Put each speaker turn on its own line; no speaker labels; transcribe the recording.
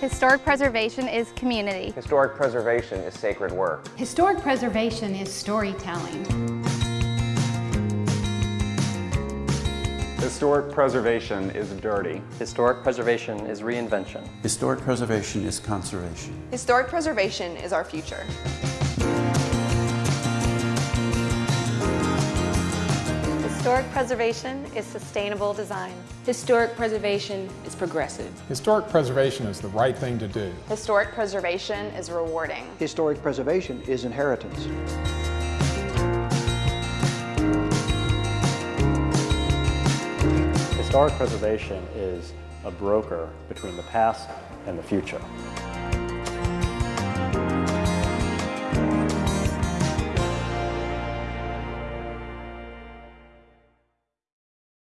Historic preservation is community.
Historic preservation is sacred work.
Historic preservation is storytelling.
Historic preservation is dirty.
Historic preservation is reinvention.
Historic preservation is conservation.
Historic preservation is our future.
Historic preservation is sustainable design.
Historic preservation is progressive.
Historic preservation is the right thing to do.
Historic preservation is rewarding.
Historic preservation is inheritance.
Historic preservation is a broker between the past and the future.